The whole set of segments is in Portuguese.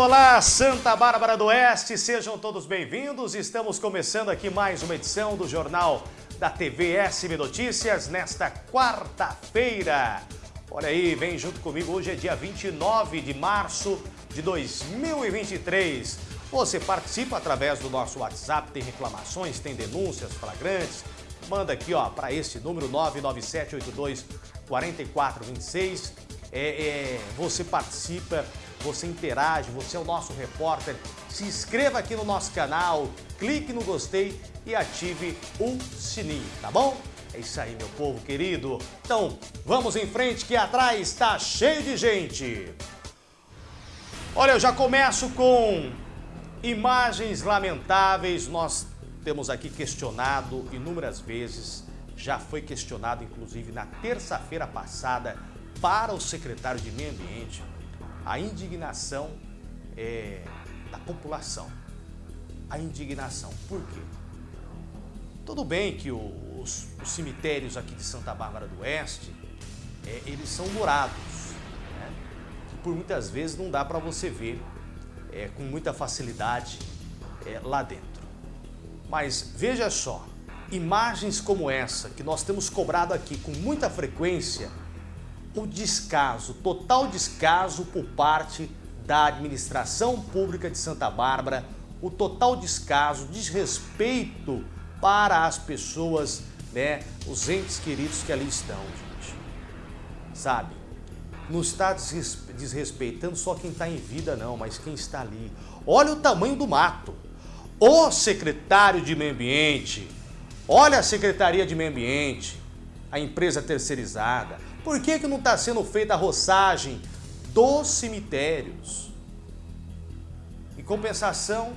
olá Santa Bárbara do Oeste, sejam todos bem-vindos. Estamos começando aqui mais uma edição do Jornal da TV SB Notícias nesta quarta-feira. Olha aí, vem junto comigo, hoje é dia 29 de março de 2023. Você participa através do nosso WhatsApp, tem reclamações, tem denúncias flagrantes. Manda aqui ó para esse número 99782 4426. É, é, você participa você interage, você é o nosso repórter. Se inscreva aqui no nosso canal, clique no gostei e ative o sininho, tá bom? É isso aí, meu povo querido. Então, vamos em frente que atrás está cheio de gente. Olha, eu já começo com imagens lamentáveis. Nós temos aqui questionado inúmeras vezes, já foi questionado inclusive na terça-feira passada para o secretário de Meio Ambiente, a indignação é, da população. A indignação. Por quê? Tudo bem que os, os cemitérios aqui de Santa Bárbara do Oeste, é, eles são murados. Né? Por muitas vezes não dá para você ver é, com muita facilidade é, lá dentro. Mas veja só, imagens como essa que nós temos cobrado aqui com muita frequência o descaso, total descaso por parte da administração pública de Santa Bárbara, o total descaso, desrespeito para as pessoas, né, os entes queridos que ali estão, gente. Sabe? Não está desrespeitando só quem está em vida, não, mas quem está ali. Olha o tamanho do mato. O secretário de Meio Ambiente, olha a Secretaria de Meio Ambiente, a empresa terceirizada, por que, que não está sendo feita a roçagem dos cemitérios? Em compensação,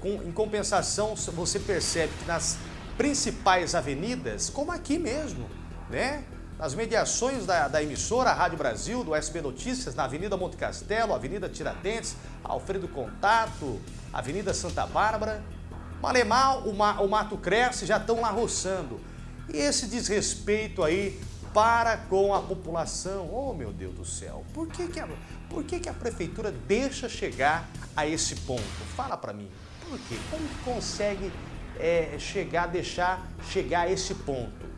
com, em compensação, você percebe que nas principais avenidas, como aqui mesmo, né? nas mediações da, da, emissora Rádio Brasil, do SB Notícias, na Avenida Monte Castelo, Avenida Tiradentes, Alfredo Contato, Avenida Santa Bárbara, Malemar, o, o mato cresce, já estão lá roçando. E esse desrespeito aí para com a população. Oh, meu Deus do céu, por que, que, a, por que, que a prefeitura deixa chegar a esse ponto? Fala para mim, por quê? Como consegue é, chegar, deixar chegar a esse ponto?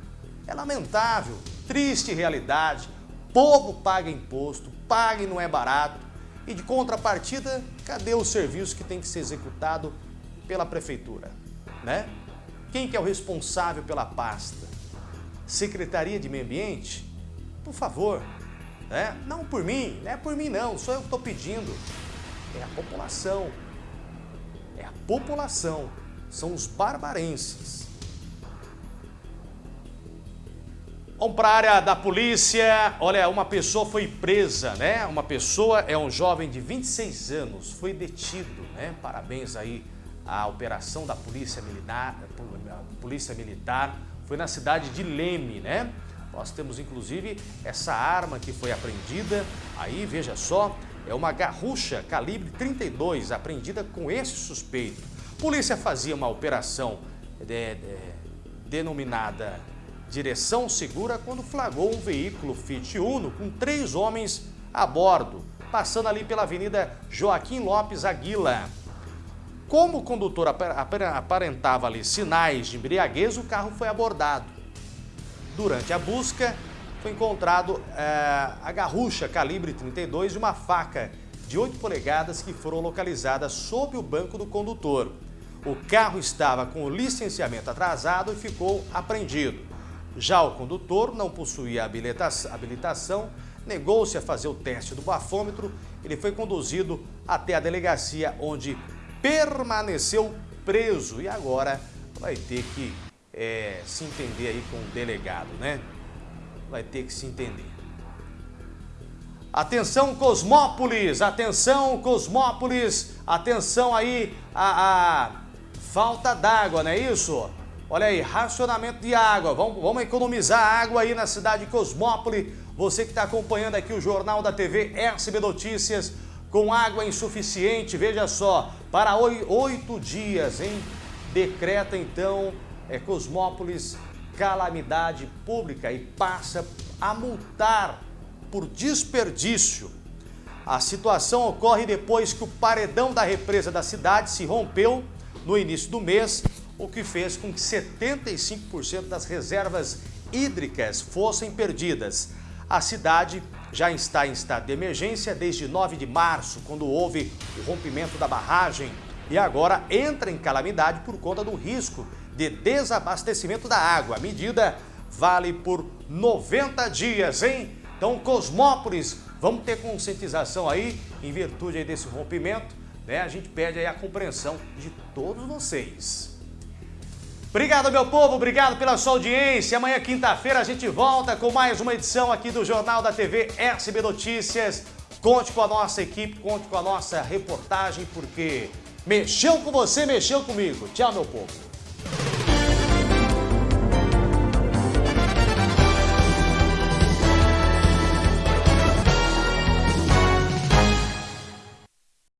É lamentável, triste realidade, povo paga imposto, paga e não é barato, e de contrapartida, cadê o serviço que tem que ser executado pela prefeitura? Né? Quem que é o responsável pela pasta? Secretaria de Meio Ambiente, por favor, né? não por mim, não é por mim não, sou eu que estou pedindo, é a população, é a população, são os barbarenses. Vamos para a área da polícia, olha, uma pessoa foi presa, né? Uma pessoa é um jovem de 26 anos, foi detido, né? Parabéns aí à operação da Polícia Militar, Polícia Militar foi na cidade de Leme, né? Nós temos inclusive essa arma que foi apreendida, aí veja só, é uma garrucha calibre 32 apreendida com esse suspeito. Polícia fazia uma operação de, de, denominada Direção Segura quando flagrou um veículo Fiat Uno com três homens a bordo, passando ali pela Avenida Joaquim Lopes Aguila. Como o condutor aparentava ali sinais de embriaguez, o carro foi abordado. Durante a busca, foi encontrado é, a garrucha calibre 32 e uma faca de 8 polegadas que foram localizadas sob o banco do condutor. O carro estava com o licenciamento atrasado e ficou apreendido. Já o condutor não possuía habilitação, negou-se a fazer o teste do bafômetro, ele foi conduzido até a delegacia onde permaneceu preso e agora vai ter que é, se entender aí com o delegado, né? Vai ter que se entender. Atenção Cosmópolis, atenção Cosmópolis, atenção aí a, a falta d'água, não é isso? Olha aí, racionamento de água, vamos, vamos economizar água aí na cidade de Cosmópolis. Você que está acompanhando aqui o Jornal da TV SB Notícias, com água insuficiente, veja só, para oito dias, hein? Decreta então é, Cosmópolis calamidade pública e passa a multar por desperdício. A situação ocorre depois que o paredão da represa da cidade se rompeu no início do mês, o que fez com que 75% das reservas hídricas fossem perdidas. A cidade já está em estado de emergência desde 9 de março, quando houve o rompimento da barragem, e agora entra em calamidade por conta do risco de desabastecimento da água. A medida vale por 90 dias, hein? Então, Cosmópolis, vamos ter conscientização aí, em virtude aí desse rompimento, né? A gente pede aí a compreensão de todos vocês. Obrigado, meu povo, obrigado pela sua audiência. Amanhã, quinta-feira, a gente volta com mais uma edição aqui do Jornal da TV SB Notícias. Conte com a nossa equipe, conte com a nossa reportagem, porque mexeu com você, mexeu comigo. Tchau, meu povo.